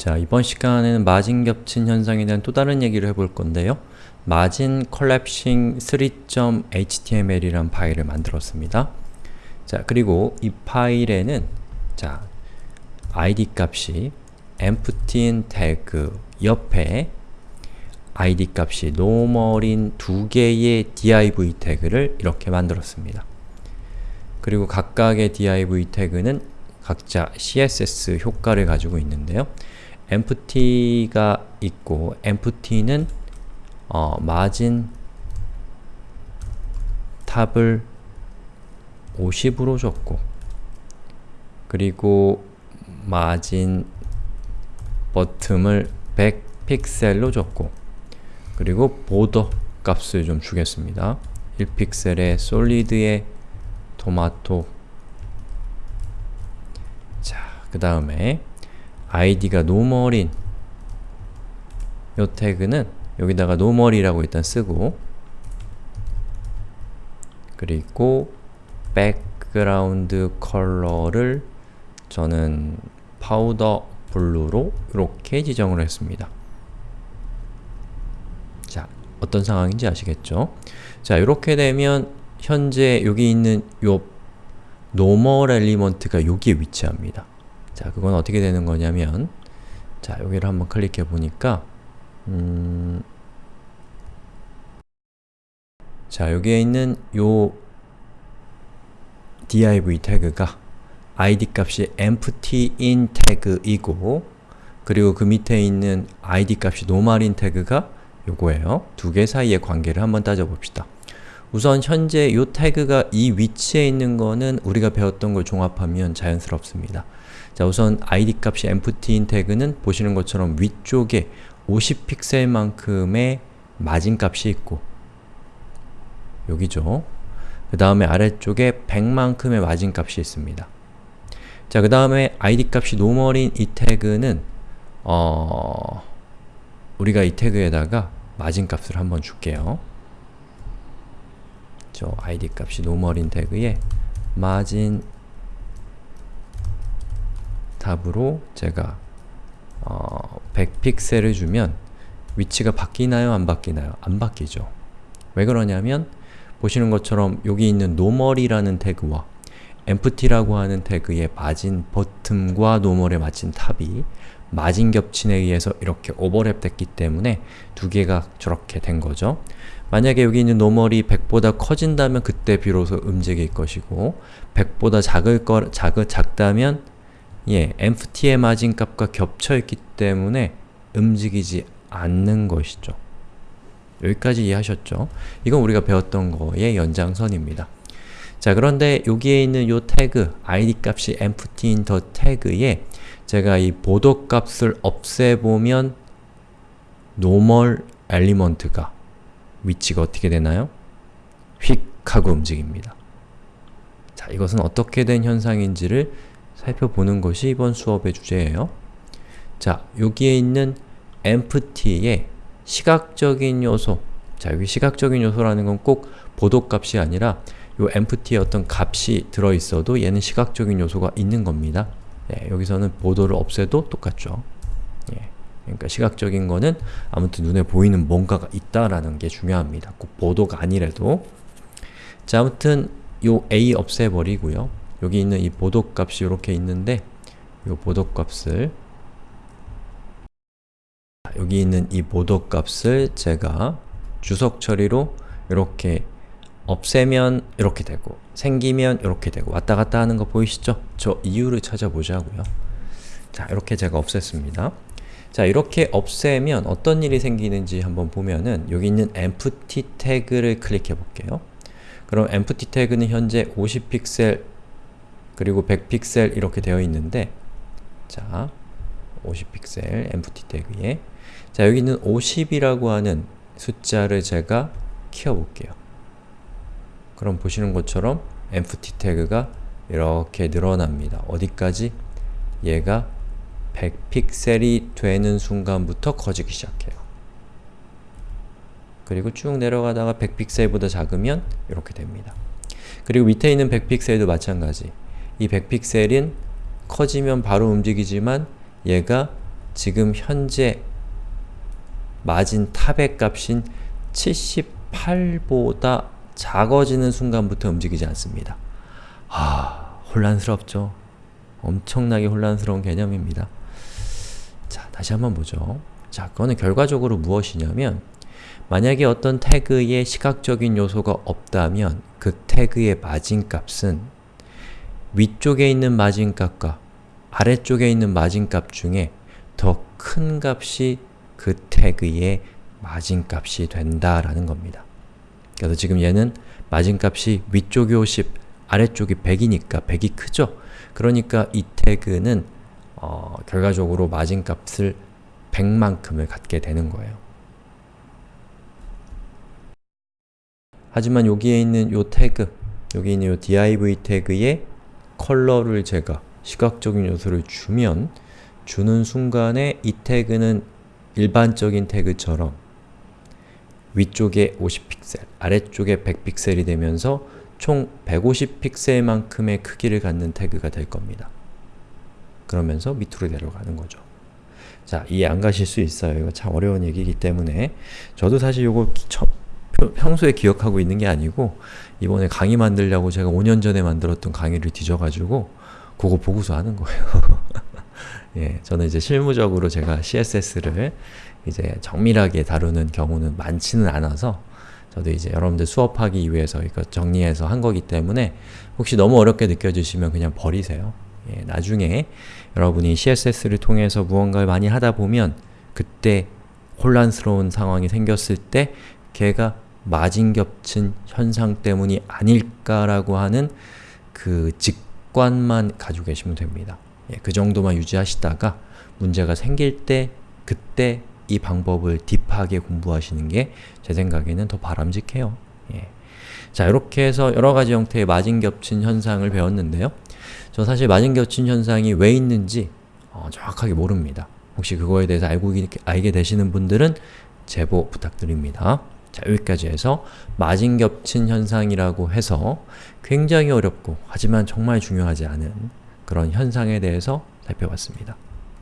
자, 이번 시간에는 마진 겹친 현상에 대한 또 다른 얘기를 해볼 건데요. 마진 컬랩싱 3.html이란 파일을 만들었습니다. 자, 그리고 이 파일에는 자, id 값이 empty 태그 옆에 id 값이 normal인 두 개의 div 태그를 이렇게 만들었습니다. 그리고 각각의 div 태그는 각자 css 효과를 가지고 있는데요. Empty가 있고 empty는 어, 마진 탑을 50으로 줬고 그리고 마진 버튼을 100 픽셀로 줬고 그리고 보더 값을 좀 주겠습니다. 1픽셀의 솔리드의 토마토 자, 그 다음에 id가 normal인 요 태그는 여기다가 normal이라고 일단 쓰고 그리고 background color를 저는 powder blue로 이렇게 지정을 했습니다. 자, 어떤 상황인지 아시겠죠? 자, 이렇게 되면 현재 여기 있는 요 normal element가 여기에 위치합니다. 자, 그건 어떻게 되는 거냐면 자, 여기를 한번 클릭해 보니까 음, 자, 여기에 있는 요 div 태그가 id 값이 empty인 태그이고 그리고 그 밑에 있는 id 값이 normal인 태그가 요거예요. 두 개 사이의 관계를 한번 따져봅시다. 우선 현재 이 태그가 이 위치에 있는 거는 우리가 배웠던 걸 종합하면 자연스럽습니다. 자 우선 id 값이 empty인 태그는 보시는 것처럼 위쪽에 50픽셀만큼의 마진 값이 있고 여기죠. 그 다음에 아래쪽에 100만큼의 마진 값이 있습니다. 자, 그 다음에 id 값이 normal인 이 태그는 어... 우리가 이 태그에다가 마진 값을 한번 줄게요. 저 id 값이 normal인 태그에 margin top으로 제가 어, 100픽셀을 주면 위치가 바뀌나요? 안 바뀌나요? 안 바뀌죠. 왜 그러냐면 보시는 것처럼 여기 있는 normal이라는 태그와 empty라고 하는 태그의 margin bottom과 normal의 margin top이 마진 겹침에 의해서 이렇게 오버랩 됐기 때문에 두 개가 저렇게 된 거죠. 만약에 여기 있는 normal이 100보다 커진다면 그때 비로소 움직일 것이고 100보다 작을 거, 작, 작다면 예, empty의 마진 값과 겹쳐 있기 때문에 움직이지 않는 것이죠. 여기까지 이해하셨죠? 이건 우리가 배웠던 거의 연장선입니다. 자 그런데 여기에 있는 요 태그 id 값이 empty인 더 태그에 제가 이 보도 값을 없애보면 normal 엘리먼트가 위치가 어떻게 되나요? 휙 하고 움직입니다. 자 이것은 어떻게 된 현상인지를 살펴보는 것이 이번 수업의 주제예요. 자 여기에 있는 empty의 시각적인 요소 자 여기 시각적인 요소라는 건 꼭 보도값이 아니라 요 empty에 어떤 값이 들어있어도 얘는 시각적인 요소가 있는 겁니다. 예, 여기서는 보도를 없애도 똑같죠. 예, 그러니까 시각적인 거는 아무튼 눈에 보이는 뭔가가 있다라는 게 중요합니다. 꼭 보도가 아니래도 자 아무튼 요 a 없애버리고요. 여기 있는 이 보도 값이 이렇게 있는데 요 보도 값을 여기 있는 이 보도 값을 제가 주석 처리로 이렇게 없애면 이렇게 되고 생기면 이렇게 되고 왔다 갔다 하는 거 보이시죠? 저 이유를 찾아보자고요. 자, 이렇게 제가 없앴습니다. 자, 이렇게 없애면 어떤 일이 생기는지 한번 보면은 여기 있는 empty 태그를 클릭해 볼게요. 그럼 empty 태그는 현재 50픽셀 그리고 100픽셀 이렇게 되어 있는데 자, 50픽셀 empty 태그에 자, 여기 있는 50이라고 하는 숫자를 제가 키워볼게요. 그럼 보시는 것처럼 empty 태그가 이렇게 늘어납니다. 어디까지? 얘가 100픽셀이 되는 순간부터 커지기 시작해요. 그리고 쭉 내려가다가 100픽셀보다 작으면 이렇게 됩니다. 그리고 밑에 있는 100픽셀도 마찬가지. 이 100픽셀은 커지면 바로 움직이지만 얘가 지금 현재 마진 탑의 값인 78보다 작아지는 순간부터 움직이지 않습니다. 아, 혼란스럽죠? 엄청나게 혼란스러운 개념입니다. 자, 다시 한번 보죠. 자, 그거는 결과적으로 무엇이냐면 만약에 어떤 태그에 시각적인 요소가 없다면 그 태그의 마진값은 위쪽에 있는 마진값과 아래쪽에 있는 마진값 중에 더 큰 값이 그 태그의 마진값이 된다라는 겁니다. 그래서 지금 얘는 마진값이 위쪽이 50, 아래쪽이 100이니까 100이 크죠? 그러니까 이 태그는 어, 결과적으로 마진값을 100만큼을 갖게 되는 거예요. 하지만 여기에 있는 요 태그, 여기 있는 요 div 태그에 컬러를 제가 시각적인 요소를 주면 주는 순간에 이 태그는 일반적인 태그처럼 위쪽에 50픽셀, 아래쪽에 100픽셀이 되면서 총 150픽셀만큼의 크기를 갖는 태그가 될 겁니다. 그러면서 밑으로 내려가는 거죠. 자, 이해 안 가실 수 있어요. 이거 참 어려운 얘기이기 때문에 저도 사실 이거 평소에 기억하고 있는 게 아니고 이번에 강의 만들려고 제가 5년 전에 만들었던 강의를 뒤져가지고 그거 보고서 하는 거예요. 예, 저는 이제 실무적으로 제가 CSS를 이제 정밀하게 다루는 경우는 많지는 않아서 저도 이제 여러분들 수업하기 위해서 이거 정리해서 한 거기 때문에 혹시 너무 어렵게 느껴지시면 그냥 버리세요. 예, 나중에 여러분이 CSS를 통해서 무언가를 많이 하다 보면 그때 혼란스러운 상황이 생겼을 때 걔가 마진 겹친 현상 때문이 아닐까라고 하는 그 직관만 가지고 계시면 됩니다. 예, 그 정도만 유지하시다가 문제가 생길 때 그때 이 방법을 딥하게 공부하시는 게 제 생각에는 더 바람직해요. 예. 자, 이렇게 해서 여러가지 형태의 마진 겹친 현상을 배웠는데요. 저 사실 마진 겹친 현상이 왜 있는지 어, 정확하게 모릅니다. 혹시 그거에 대해서 알고, 알게 되시는 분들은 제보 부탁드립니다. 자, 여기까지 해서 마진 겹친 현상이라고 해서 굉장히 어렵고 하지만 정말 중요하지 않은 그런 현상에 대해서 살펴봤습니다.